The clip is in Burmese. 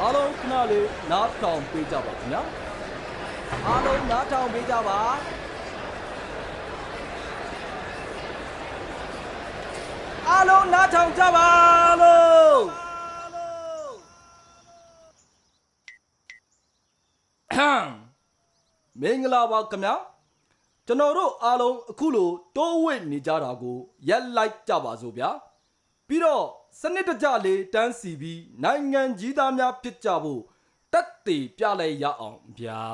အားလုံးခဏလေးနားထောင်ပေးကြပါခင်ဗျာအားလုံးနားထောင်ပေးကြပါအားလုံးနားထောင်ကြပါလို့အဟမ်မင်္ဂလာပါခင်ဗျာကျွန်တော်တို့အားလုံးအခုလိုတိုးဝိတ်နေကြတာကိုရက်လိုက်ကြပါစို့ဗျာ ပြီးတော့စနစ်တကျလေးတန်းစီပြီးနိုင်ငံကြီးသားများဖြစ်ကြဖို့တက်တည်ပြလိုက်ရအောင်ဗျာ